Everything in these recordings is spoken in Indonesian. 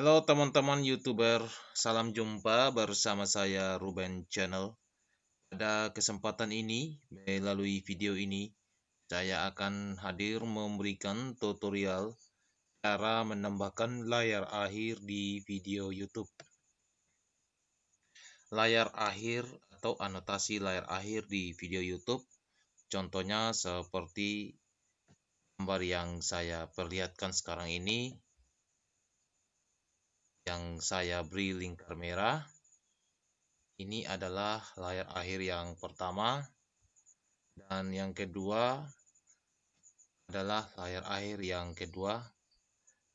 Halo teman-teman YouTuber, salam jumpa bersama saya Ruben Channel. Pada kesempatan ini, melalui video ini, saya akan hadir memberikan tutorial cara menambahkan layar akhir di video YouTube. Layar akhir atau anotasi layar akhir di video YouTube, contohnya seperti gambar yang saya perlihatkan sekarang ini yang saya beri lingkar merah. Ini adalah layar akhir yang pertama dan yang kedua adalah layar akhir yang kedua.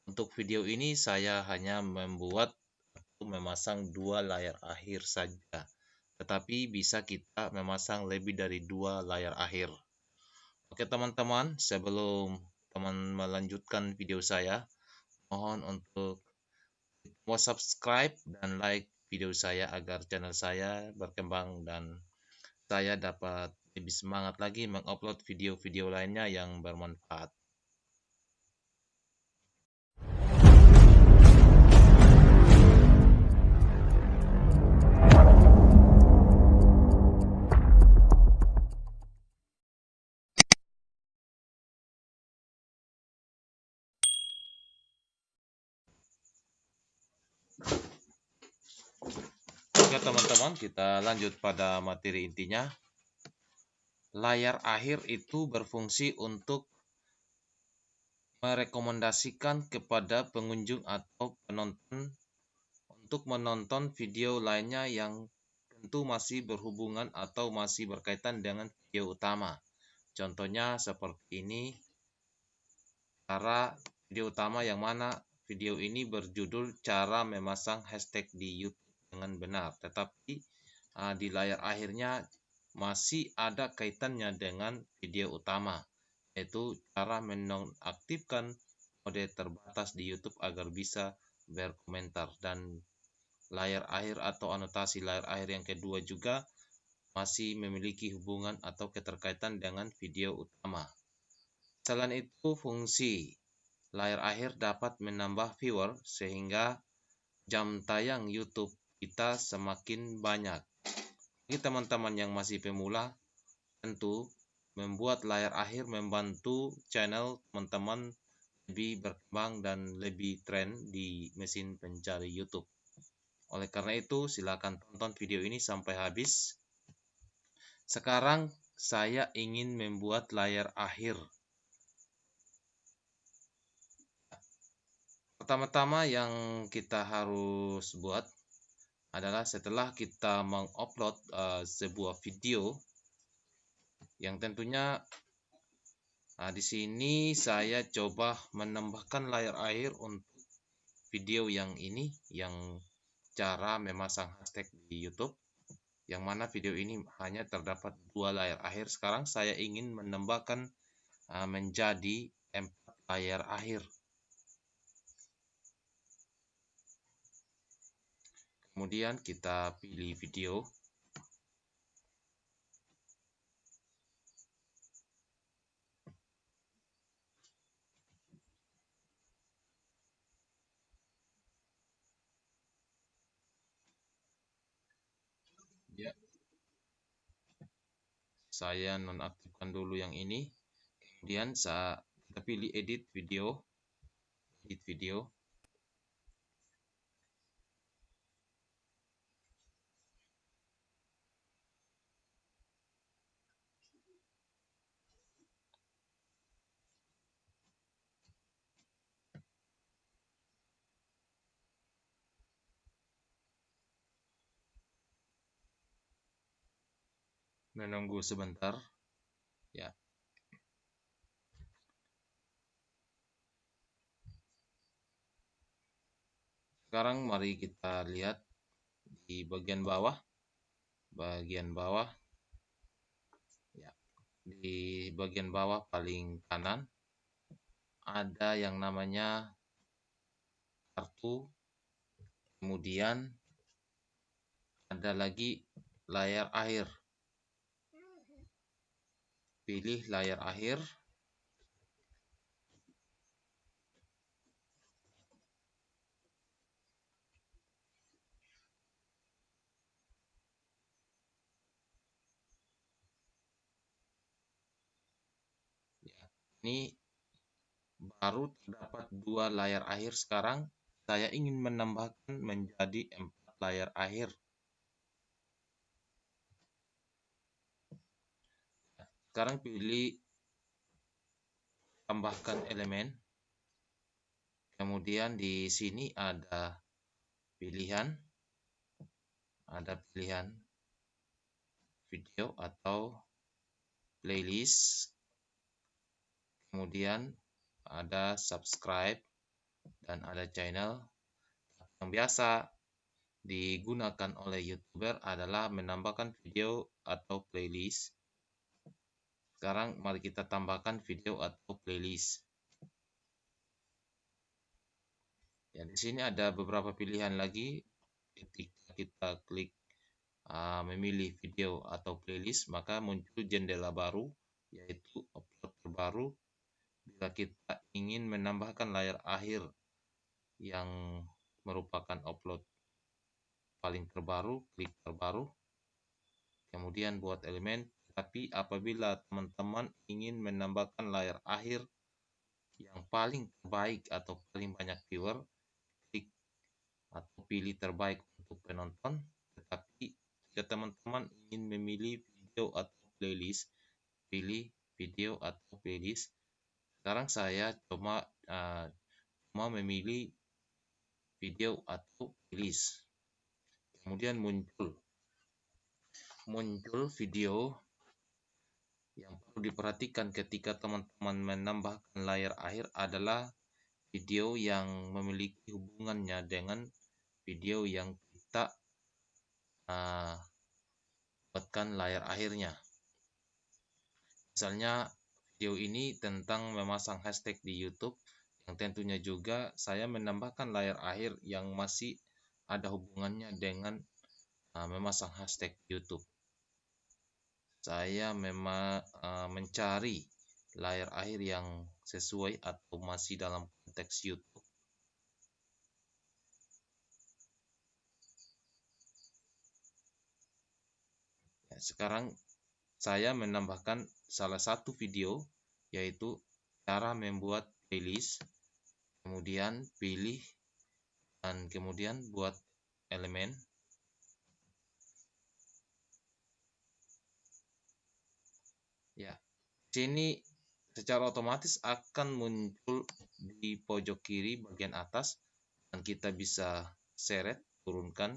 Untuk video ini saya hanya membuat atau memasang dua layar akhir saja. Tetapi bisa kita memasang lebih dari dua layar akhir. Oke teman-teman, sebelum teman melanjutkan video saya, mohon untuk mau subscribe dan like video saya agar channel saya berkembang dan saya dapat lebih semangat lagi mengupload video-video lainnya yang bermanfaat. Oke teman-teman, kita lanjut pada materi intinya. Layar akhir itu berfungsi untuk merekomendasikan kepada pengunjung atau penonton untuk menonton video lainnya yang tentu masih berhubungan atau masih berkaitan dengan video utama. Contohnya seperti ini. Cara video utama yang mana video ini berjudul cara memasang hashtag di YouTube dengan benar, tetapi uh, di layar akhirnya masih ada kaitannya dengan video utama, yaitu cara menonaktifkan mode terbatas di YouTube agar bisa berkomentar dan layar akhir atau anotasi layar akhir yang kedua juga masih memiliki hubungan atau keterkaitan dengan video utama. Selain itu, fungsi layar akhir dapat menambah viewer sehingga jam tayang YouTube kita semakin banyak. Bagi teman-teman yang masih pemula, tentu membuat layar akhir membantu channel teman-teman lebih berkembang dan lebih tren di mesin pencari YouTube. Oleh karena itu, silakan tonton video ini sampai habis. Sekarang saya ingin membuat layar akhir. Pertama-tama yang kita harus buat adalah setelah kita mengupload uh, sebuah video yang tentunya uh, di sini saya coba menambahkan layar akhir untuk video yang ini yang cara memasang hashtag di YouTube yang mana video ini hanya terdapat dua layar akhir. Sekarang saya ingin menambahkan uh, menjadi empat layar akhir kemudian kita pilih video. Ya. Saya nonaktifkan dulu yang ini. Kemudian saya kita pilih edit video. Edit video menunggu sebentar. Ya. Sekarang mari kita lihat di bagian bawah. Bagian bawah. Ya. Di bagian bawah paling kanan ada yang namanya kartu. Kemudian ada lagi layar akhir pilih layar akhir. Ya, ini baru terdapat dua layar akhir sekarang. Saya ingin menambahkan menjadi empat layar akhir. Sekarang pilih tambahkan elemen. Kemudian di sini ada pilihan. Ada pilihan video atau playlist. Kemudian ada subscribe dan ada channel. Yang biasa digunakan oleh youtuber adalah menambahkan video atau playlist sekarang mari kita tambahkan video atau playlist ya di sini ada beberapa pilihan lagi ketika kita klik uh, memilih video atau playlist, maka muncul jendela baru, yaitu upload terbaru. Bila kita ingin menambahkan layar akhir yang merupakan upload paling terbaru, klik terbaru, kemudian buat elemen. Tapi apabila teman-teman ingin menambahkan layar akhir yang paling terbaik atau paling banyak viewer, klik atau pilih terbaik untuk penonton. Tetapi jika teman-teman ingin memilih video atau playlist, pilih video atau playlist. Sekarang saya coba uh, cuma memilih video atau playlist. Kemudian muncul muncul video yang perlu diperhatikan ketika teman-teman menambahkan layar akhir adalah video yang memiliki hubungannya dengan video yang kita uh, buatkan layar akhirnya. Misalnya video ini tentang memasang hashtag di YouTube yang tentunya juga saya menambahkan layar akhir yang masih ada hubungannya dengan uh, memasang hashtag YouTube. Saya memang uh, mencari layar akhir yang sesuai atau masih dalam konteks YouTube. Ya, sekarang saya menambahkan salah satu video yaitu cara membuat playlist. Kemudian pilih dan kemudian buat elemen. Ya, sini secara otomatis akan muncul di pojok kiri bagian atas dan kita bisa seret turunkan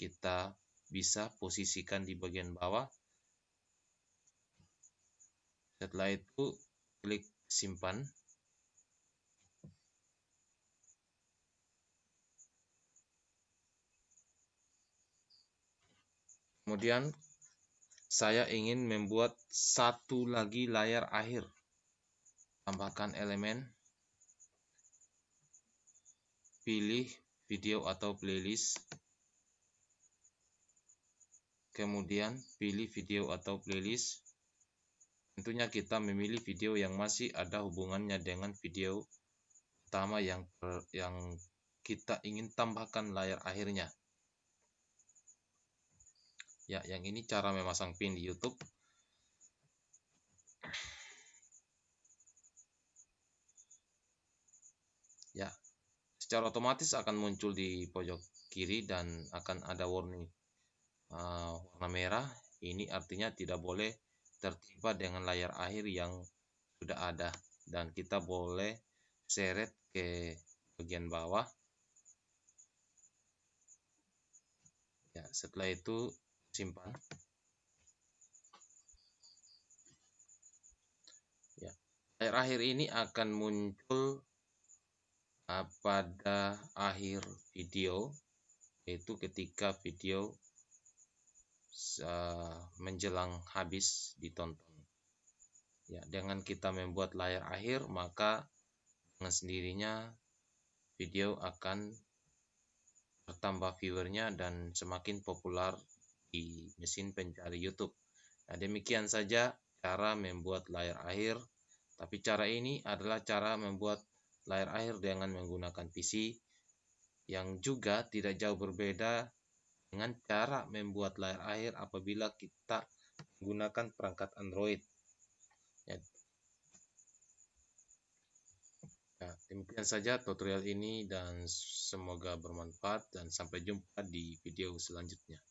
kita bisa posisikan di bagian bawah. Setelah itu klik simpan. Kemudian saya ingin membuat satu lagi layar akhir. Tambahkan elemen. Pilih video atau playlist kemudian pilih video atau playlist. Tentunya kita memilih video yang masih ada hubungannya dengan video utama yang yang kita ingin tambahkan layar akhirnya. Ya, yang ini cara memasang pin di YouTube. Ya, secara otomatis akan muncul di pojok kiri dan akan ada warning uh, warna merah. Ini artinya tidak boleh tertimpa dengan layar akhir yang sudah ada. Dan kita boleh seret ke bagian bawah. Ya setelah itu simpan ya akhir ini akan muncul uh, pada akhir video yaitu ketika video menjelang habis ditonton. Ya, dengan kita membuat layar akhir, maka dengan sendirinya video akan bertambah viewernya dan semakin populer di mesin pencari YouTube. Nah, demikian saja cara membuat layar akhir. Tapi cara ini adalah cara membuat layar akhir dengan menggunakan PC yang juga tidak jauh berbeda dengan cara membuat layar akhir apabila kita menggunakan perangkat Android. Ya. Demikian saja tutorial ini dan semoga bermanfaat dan sampai jumpa di video selanjutnya.